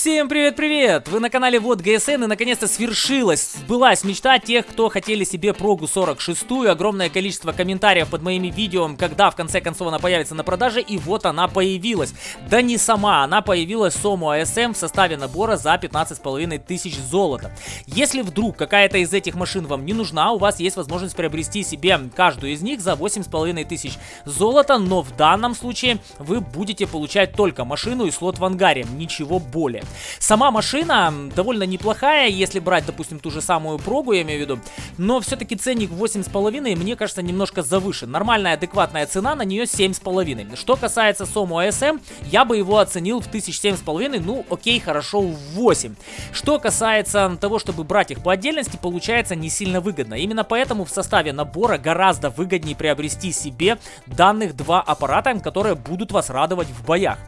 Всем привет-привет! Вы на канале Вот ГСН и наконец-то свершилась, сбылась мечта тех, кто хотели себе прогу 46 Огромное количество комментариев под моими видео, когда в конце концов она появится на продаже, и вот она появилась. Да не сама, она появилась Сому АСМ в составе набора за 15,5 тысяч золота. Если вдруг какая-то из этих машин вам не нужна, у вас есть возможность приобрести себе каждую из них за 8,5 тысяч золота, но в данном случае вы будете получать только машину и слот в ангаре, ничего более. Сама машина довольно неплохая, если брать, допустим, ту же самую прогу, я имею в виду, но все-таки ценник 8,5 мне кажется немножко завышен. Нормальная, адекватная цена на нее 7,5. Что касается Сому ASM, я бы его оценил в 1007,5, ну окей, хорошо, в 8. Что касается того, чтобы брать их по отдельности, получается не сильно выгодно. Именно поэтому в составе набора гораздо выгоднее приобрести себе данных два аппарата, которые будут вас радовать в боях.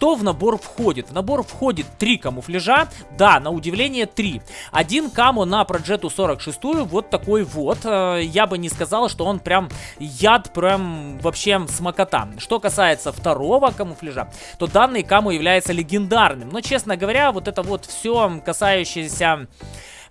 Что в набор входит? В набор входит три камуфляжа. Да, на удивление три. Один каму на Проджету 46, вот такой вот. Э, я бы не сказал, что он прям яд, прям вообще смокота. Что касается второго камуфляжа, то данный каму является легендарным. Но, честно говоря, вот это вот все касающееся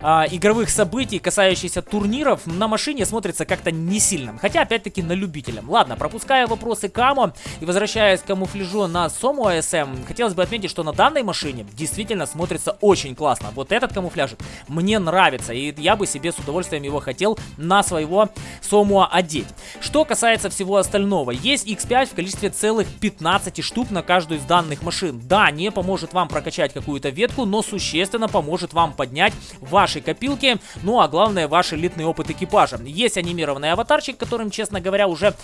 э, игровых событий, касающихся турниров, на машине смотрится как-то не сильно. Хотя, опять-таки, на любителям. Ладно, пропуская вопросы Камо и возвращаясь к камуфляжу на Сому ASM, хотелось бы отметить, что на данной машине действительно смотрится очень классно. Вот этот камуфляжик мне нравится, и я бы себе с удовольствием его хотел на своего Сому одеть. Что касается всего остального, есть X5 в количестве целых 15 штук на каждую из данных машин. Да, не поможет вам прокачать какую-то ветку, но существенно поможет вам поднять ваш вашей копилки, ну а главное ваш элитный опыт экипажа. Есть анимированный аватарчик, которым, честно говоря, уже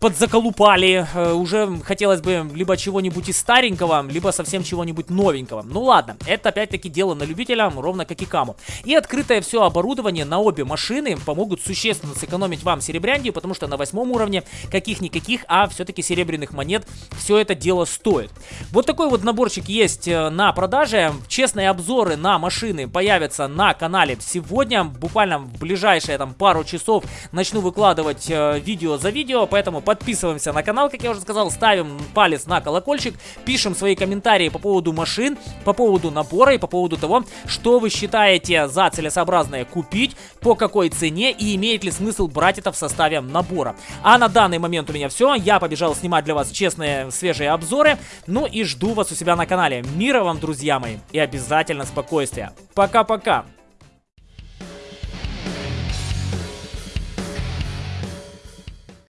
подзаколупали, э, уже хотелось бы либо чего-нибудь из старенького, либо совсем чего-нибудь новенького. Ну ладно, это опять-таки дело на любителя, ровно как и каму. И открытое все оборудование на обе машины помогут существенно сэкономить вам серебрянди, потому что на восьмом уровне каких-никаких, а все-таки серебряных монет все это дело стоит. Вот такой вот наборчик есть э, на продаже. Честные обзоры на машины появятся на канале канале. Сегодня, буквально в ближайшие там пару часов, начну выкладывать э, видео за видео, поэтому подписываемся на канал, как я уже сказал, ставим палец на колокольчик, пишем свои комментарии по поводу машин, по поводу набора и по поводу того, что вы считаете за целесообразное купить, по какой цене и имеет ли смысл брать это в составе набора. А на данный момент у меня все, я побежал снимать для вас честные свежие обзоры, ну и жду вас у себя на канале. Мира вам, друзья мои, и обязательно спокойствия. Пока-пока!